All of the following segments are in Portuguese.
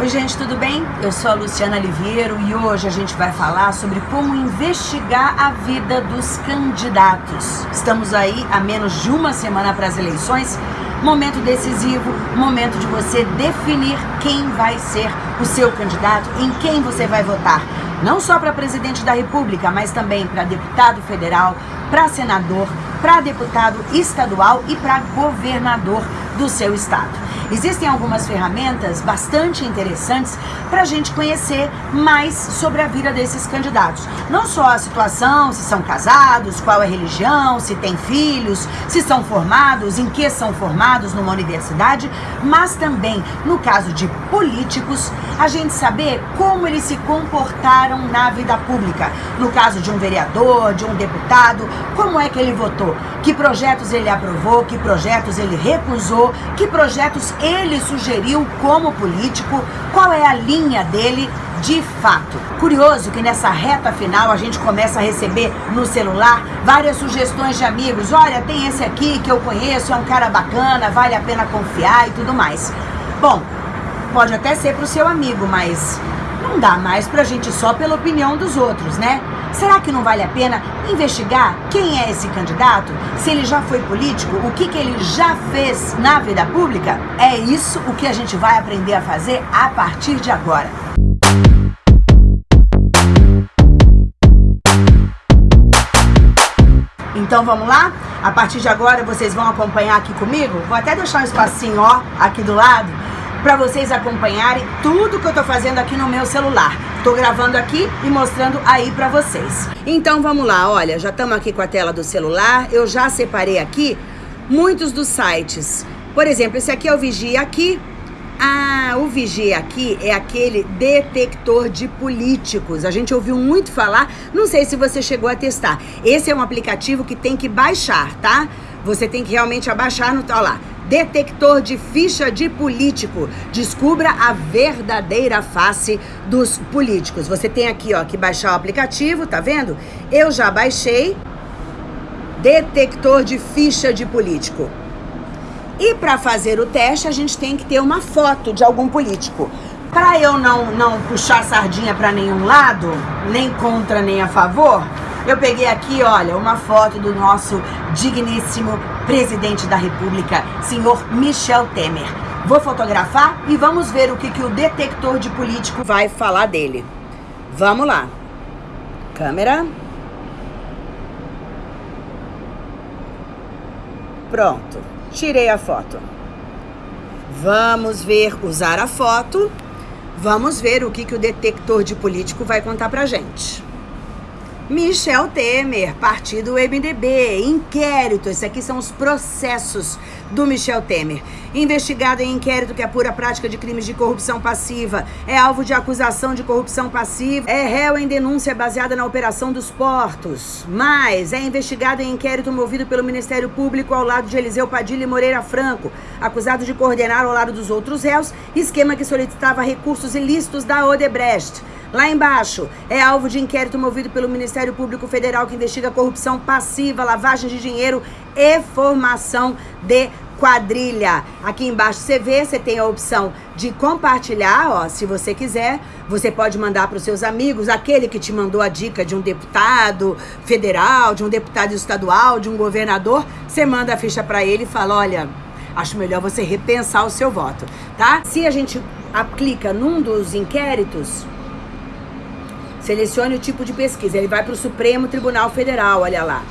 Oi gente, tudo bem? Eu sou a Luciana Liviero e hoje a gente vai falar sobre como investigar a vida dos candidatos. Estamos aí a menos de uma semana para as eleições, momento decisivo, momento de você definir quem vai ser o seu candidato, em quem você vai votar. Não só para presidente da república, mas também para deputado federal, para senador, para deputado estadual e para governador do seu estado. Existem algumas ferramentas bastante interessantes para a gente conhecer mais sobre a vida desses candidatos. Não só a situação, se são casados, qual é a religião, se têm filhos, se são formados, em que são formados numa universidade, mas também, no caso de políticos, a gente saber como eles se comportaram na vida pública. No caso de um vereador, de um deputado, como é que ele votou, que projetos ele aprovou, que projetos ele recusou, que projetos ele sugeriu como político, qual é a linha dele de fato. Curioso que nessa reta final a gente começa a receber no celular várias sugestões de amigos. Olha, tem esse aqui que eu conheço, é um cara bacana, vale a pena confiar e tudo mais. Bom, pode até ser para o seu amigo, mas não dá mais pra gente só pela opinião dos outros, né? Será que não vale a pena investigar quem é esse candidato? Se ele já foi político, o que, que ele já fez na vida pública? É isso o que a gente vai aprender a fazer a partir de agora. Então vamos lá? A partir de agora vocês vão acompanhar aqui comigo? Vou até deixar um espacinho, ó, aqui do lado para vocês acompanharem tudo que eu tô fazendo aqui no meu celular. Tô gravando aqui e mostrando aí para vocês. Então vamos lá, olha, já estamos aqui com a tela do celular. Eu já separei aqui muitos dos sites. Por exemplo, esse aqui é o Vigia Aqui. Ah, o Vigia Aqui é aquele detector de políticos. A gente ouviu muito falar, não sei se você chegou a testar. Esse é um aplicativo que tem que baixar, tá? Você tem que realmente abaixar no... Olha lá, detector de ficha de político. Descubra a verdadeira face dos políticos. Você tem aqui, ó, que baixar o aplicativo, tá vendo? Eu já baixei. Detector de ficha de político. E para fazer o teste, a gente tem que ter uma foto de algum político. Para eu não, não puxar sardinha para nenhum lado, nem contra nem a favor, eu peguei aqui, olha, uma foto do nosso digníssimo presidente da República, senhor Michel Temer. Vou fotografar e vamos ver o que, que o detector de político vai falar dele. Vamos lá. Câmera. Pronto. Tirei a foto. Vamos ver, usar a foto. Vamos ver o que, que o detector de político vai contar pra gente. Michel Temer, partido MDB, inquérito. Esses aqui são os processos do Michel Temer. Investigado em inquérito que apura a prática de crimes de corrupção passiva, é alvo de acusação de corrupção passiva, é réu em denúncia baseada na operação dos portos, mas é investigado em inquérito movido pelo Ministério Público ao lado de Eliseu Padilha e Moreira Franco, acusado de coordenar ao lado dos outros réus esquema que solicitava recursos ilícitos da Odebrecht. Lá embaixo, é alvo de inquérito movido pelo Ministério Público Federal que investiga corrupção passiva, lavagem de dinheiro e formação de quadrilha. Aqui embaixo você vê, você tem a opção de compartilhar, ó, se você quiser. Você pode mandar para os seus amigos, aquele que te mandou a dica de um deputado federal, de um deputado estadual, de um governador, você manda a ficha para ele e fala, olha, acho melhor você repensar o seu voto, tá? Se a gente aplica num dos inquéritos, Selecione o tipo de pesquisa. Ele vai para o Supremo Tribunal Federal, olha lá.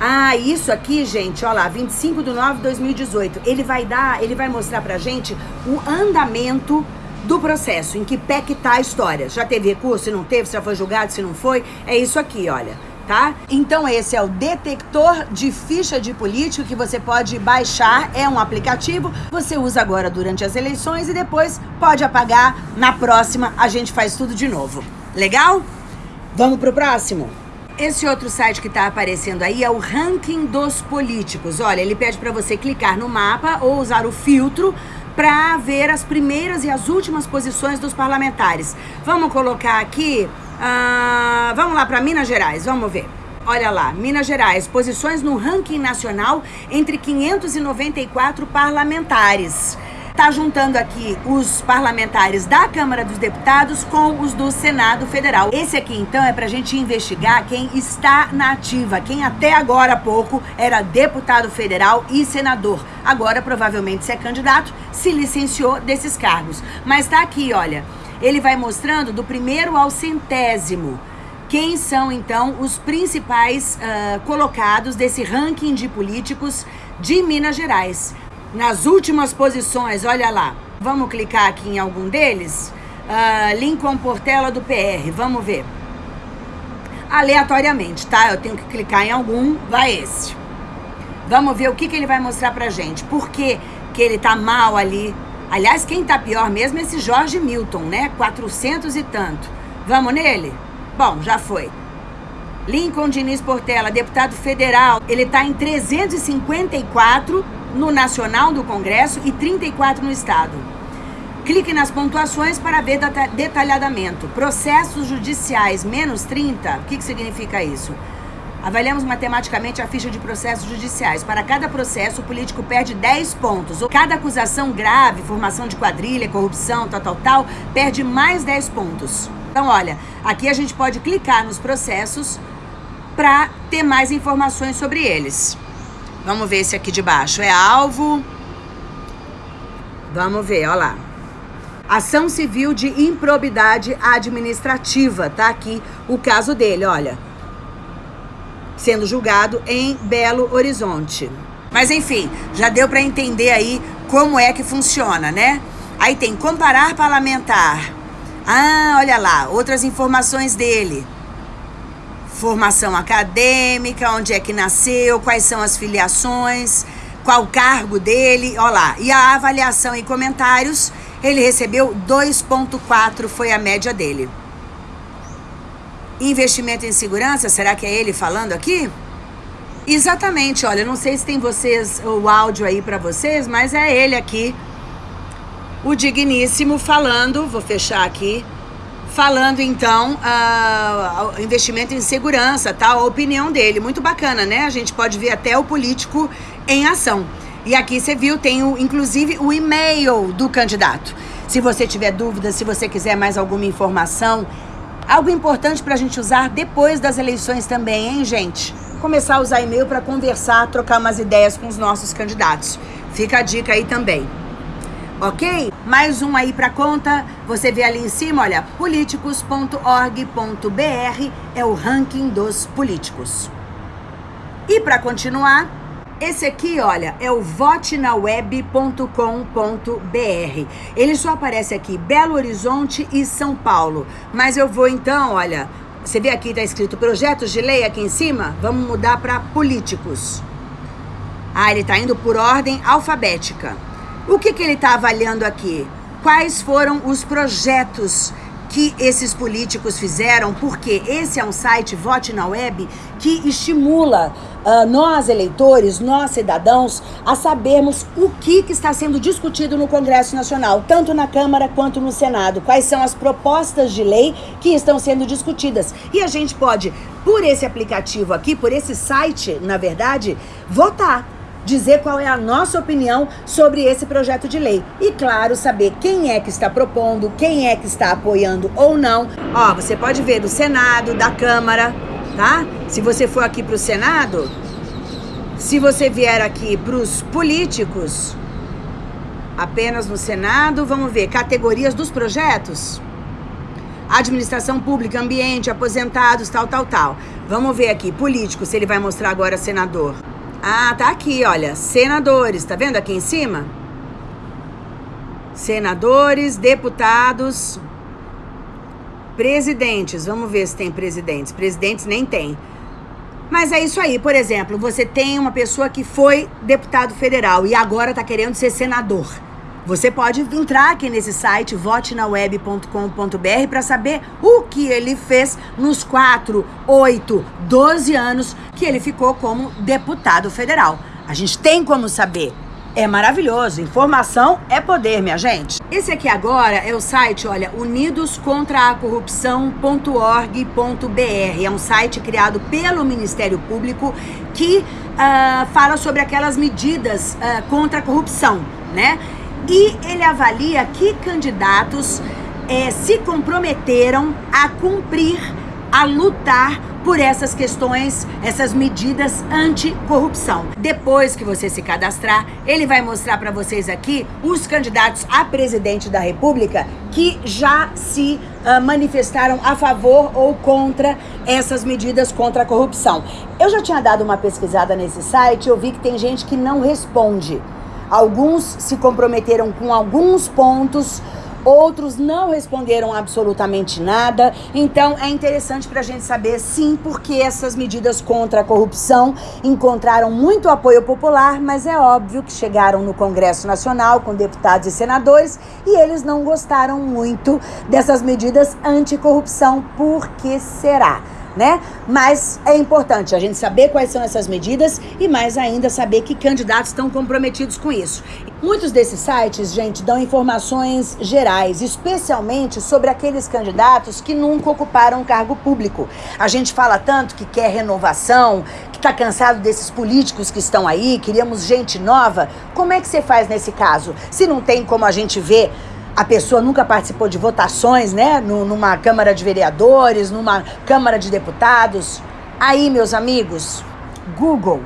Ah, isso aqui, gente, olha lá, 25 de nove de 2018. Ele vai dar, ele vai mostrar pra gente o andamento do processo, em que pé que tá a história. Já teve recurso, se não teve, se já foi julgado, se não foi. É isso aqui, olha, tá? Então esse é o detector de ficha de político que você pode baixar, é um aplicativo. Você usa agora durante as eleições e depois pode apagar. Na próxima a gente faz tudo de novo. Legal? Vamos pro próximo? Esse outro site que está aparecendo aí é o ranking dos políticos. Olha, ele pede para você clicar no mapa ou usar o filtro para ver as primeiras e as últimas posições dos parlamentares. Vamos colocar aqui, uh, vamos lá para Minas Gerais, vamos ver. Olha lá, Minas Gerais, posições no ranking nacional entre 594 parlamentares. Está juntando aqui os parlamentares da Câmara dos Deputados com os do Senado Federal. Esse aqui, então, é para a gente investigar quem está na ativa, quem até agora há pouco era deputado federal e senador. Agora, provavelmente, se é candidato, se licenciou desses cargos. Mas está aqui, olha, ele vai mostrando do primeiro ao centésimo quem são então os principais uh, colocados desse ranking de políticos de Minas Gerais nas últimas posições, olha lá. Vamos clicar aqui em algum deles? Uh, Lincoln Portela do PR, vamos ver. Aleatoriamente, tá? Eu tenho que clicar em algum, vai esse. Vamos ver o que, que ele vai mostrar pra gente. Por que, que ele tá mal ali? Aliás, quem tá pior mesmo é esse Jorge Milton, né? 400 e tanto. Vamos nele? Bom, já foi. Lincoln Diniz Portela, deputado federal, ele tá em 354 no nacional do Congresso e 34 no Estado. Clique nas pontuações para ver detalhadamente. Processos judiciais menos 30, o que, que significa isso? Avaliamos matematicamente a ficha de processos judiciais. Para cada processo, o político perde 10 pontos. Cada acusação grave, formação de quadrilha, corrupção, tal, tal, tal, perde mais 10 pontos. Então, olha, aqui a gente pode clicar nos processos para ter mais informações sobre eles. Vamos ver esse aqui de baixo. É alvo. Vamos ver, olha lá. Ação civil de improbidade administrativa. Tá aqui o caso dele, olha. Sendo julgado em Belo Horizonte. Mas enfim, já deu para entender aí como é que funciona, né? Aí tem comparar parlamentar. Ah, olha lá, outras informações dele formação acadêmica, onde é que nasceu, quais são as filiações, qual o cargo dele, ó lá. E a avaliação e comentários, ele recebeu 2.4, foi a média dele. Investimento em segurança, será que é ele falando aqui? Exatamente, olha, não sei se tem vocês o áudio aí para vocês, mas é ele aqui, o digníssimo falando, vou fechar aqui, falando então uh, investimento em segurança, tá? A opinião dele, muito bacana, né? A gente pode ver até o político em ação. E aqui você viu, tem o, inclusive o e-mail do candidato. Se você tiver dúvidas, se você quiser mais alguma informação, algo importante para a gente usar depois das eleições também, hein, gente? Começar a usar e-mail para conversar, trocar umas ideias com os nossos candidatos. Fica a dica aí também ok? Mais um aí para conta, você vê ali em cima, olha, políticos.org.br é o ranking dos políticos. E para continuar, esse aqui, olha, é o votenaweb.com.br. Ele só aparece aqui Belo Horizonte e São Paulo. Mas eu vou então, olha, você vê aqui tá escrito projetos de lei aqui em cima? Vamos mudar para políticos. Ah, ele tá indo por ordem alfabética. O que, que ele está avaliando aqui? Quais foram os projetos que esses políticos fizeram? Porque esse é um site, Vote na Web, que estimula uh, nós, eleitores, nós, cidadãos, a sabermos o que, que está sendo discutido no Congresso Nacional, tanto na Câmara quanto no Senado. Quais são as propostas de lei que estão sendo discutidas. E a gente pode, por esse aplicativo aqui, por esse site, na verdade, votar dizer qual é a nossa opinião sobre esse projeto de lei. E, claro, saber quem é que está propondo, quem é que está apoiando ou não. Ó, você pode ver do Senado, da Câmara, tá? Se você for aqui para o Senado, se você vier aqui para os políticos, apenas no Senado, vamos ver, categorias dos projetos. Administração pública, ambiente, aposentados, tal, tal, tal. Vamos ver aqui, político, se ele vai mostrar agora senador. Ah, tá aqui, olha. Senadores, tá vendo aqui em cima? Senadores, deputados, presidentes. Vamos ver se tem presidentes. Presidentes nem tem. Mas é isso aí, por exemplo, você tem uma pessoa que foi deputado federal e agora tá querendo ser senador. Você pode entrar aqui nesse site votenaweb.com.br para saber o que ele fez nos 4, 8, 12 anos que ele ficou como deputado federal. A gente tem como saber. É maravilhoso. Informação é poder, minha gente. Esse aqui agora é o site, olha, unidoscontraacorrupção.org.br. É um site criado pelo Ministério Público que uh, fala sobre aquelas medidas uh, contra a corrupção, né? E ele avalia que candidatos é, se comprometeram a cumprir, a lutar por essas questões, essas medidas anticorrupção. Depois que você se cadastrar, ele vai mostrar para vocês aqui os candidatos a presidente da República que já se uh, manifestaram a favor ou contra essas medidas contra a corrupção. Eu já tinha dado uma pesquisada nesse site, eu vi que tem gente que não responde. Alguns se comprometeram com alguns pontos, outros não responderam absolutamente nada. Então é interessante para a gente saber, sim, porque essas medidas contra a corrupção encontraram muito apoio popular, mas é óbvio que chegaram no Congresso Nacional com deputados e senadores e eles não gostaram muito dessas medidas anticorrupção. Por que será? Né? Mas é importante a gente saber quais são essas medidas e mais ainda saber que candidatos estão comprometidos com isso. Muitos desses sites, gente, dão informações gerais, especialmente sobre aqueles candidatos que nunca ocuparam um cargo público. A gente fala tanto que quer renovação, que está cansado desses políticos que estão aí, queríamos gente nova. Como é que você faz nesse caso? Se não tem como a gente ver a pessoa nunca participou de votações, né? numa Câmara de Vereadores, numa Câmara de Deputados. Aí, meus amigos, Google.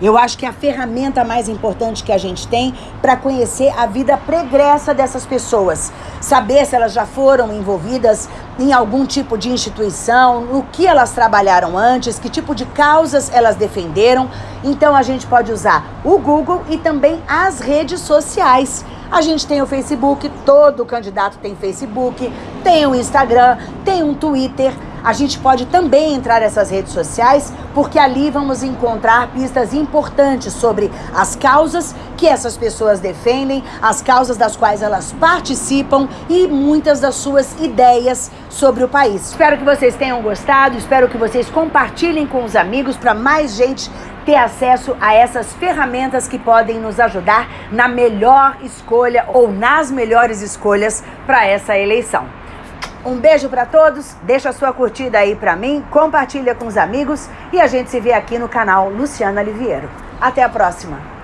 Eu acho que é a ferramenta mais importante que a gente tem para conhecer a vida pregressa dessas pessoas. Saber se elas já foram envolvidas em algum tipo de instituição, no que elas trabalharam antes, que tipo de causas elas defenderam. Então a gente pode usar o Google e também as redes sociais. A gente tem o Facebook, todo candidato tem Facebook, tem o Instagram, tem um Twitter. A gente pode também entrar nessas redes sociais, porque ali vamos encontrar pistas importantes sobre as causas que essas pessoas defendem, as causas das quais elas participam e muitas das suas ideias sobre o país. Espero que vocês tenham gostado, espero que vocês compartilhem com os amigos para mais gente ter acesso a essas ferramentas que podem nos ajudar na melhor escolha ou nas melhores escolhas para essa eleição. Um beijo para todos, deixa a sua curtida aí para mim, compartilha com os amigos e a gente se vê aqui no canal Luciana Liviero. Até a próxima!